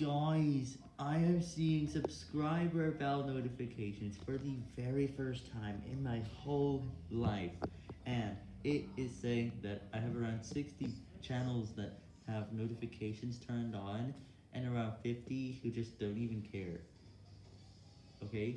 Guys, I am seeing subscriber bell notifications for the very first time in my whole life, and it is saying that I have around 60 channels that have notifications turned on, and around 50 who just don't even care. Okay?